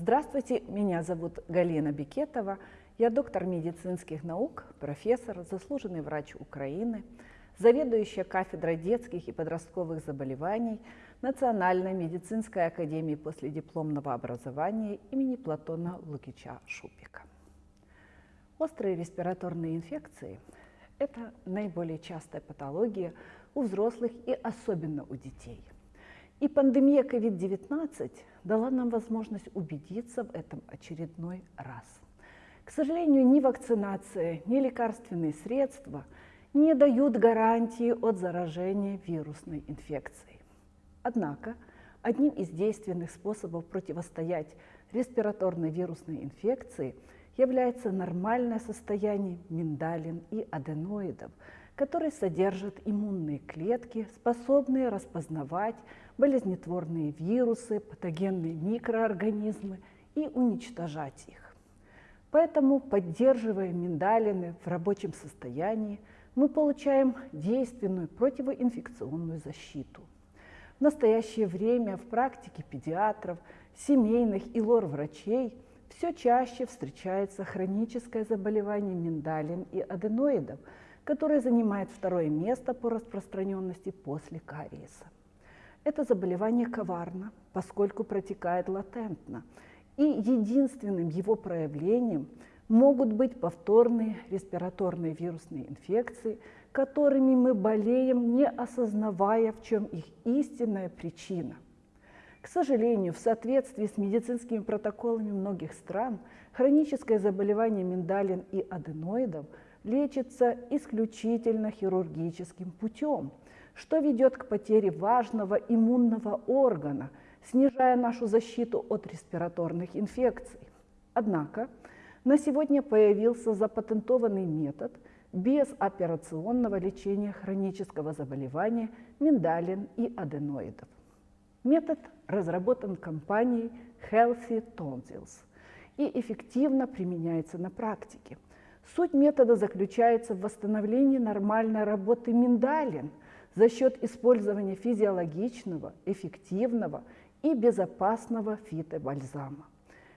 Здравствуйте, меня зовут Галина Бекетова. Я доктор медицинских наук, профессор, заслуженный врач Украины, заведующая кафедрой детских и подростковых заболеваний Национальной медицинской академии последипломного образования имени Платона Лукича Шупика. Острые респираторные инфекции – это наиболее частая патология у взрослых и особенно у детей – и пандемия COVID-19 дала нам возможность убедиться в этом очередной раз. К сожалению, ни вакцинация, ни лекарственные средства не дают гарантии от заражения вирусной инфекцией. Однако, одним из действенных способов противостоять респираторной вирусной инфекции является нормальное состояние миндалин и аденоидов – который содержит иммунные клетки, способные распознавать болезнетворные вирусы, патогенные микроорганизмы и уничтожать их. Поэтому, поддерживая миндалины в рабочем состоянии, мы получаем действенную противоинфекционную защиту. В настоящее время в практике педиатров, семейных и лор-врачей все чаще встречается хроническое заболевание миндалин и аденоидов – которое занимает второе место по распространенности после кариеса. Это заболевание коварно, поскольку протекает латентно, и единственным его проявлением могут быть повторные респираторные вирусные инфекции, которыми мы болеем, не осознавая, в чем их истинная причина. К сожалению, в соответствии с медицинскими протоколами многих стран, хроническое заболевание миндалин и аденоидов – лечится исключительно хирургическим путем, что ведет к потере важного иммунного органа, снижая нашу защиту от респираторных инфекций. Однако на сегодня появился запатентованный метод без операционного лечения хронического заболевания миндалин и аденоидов. Метод разработан компанией Healthy Tonsils и эффективно применяется на практике – Суть метода заключается в восстановлении нормальной работы миндалин за счет использования физиологичного, эффективного и безопасного фитобальзама.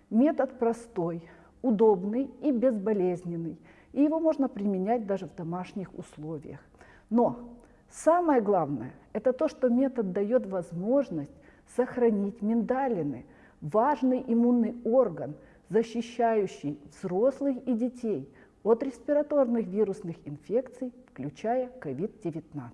Метод простой, удобный и безболезненный, и его можно применять даже в домашних условиях. Но самое главное – это то, что метод дает возможность сохранить миндалины, важный иммунный орган, защищающий взрослых и детей – от респираторных вирусных инфекций, включая COVID-19.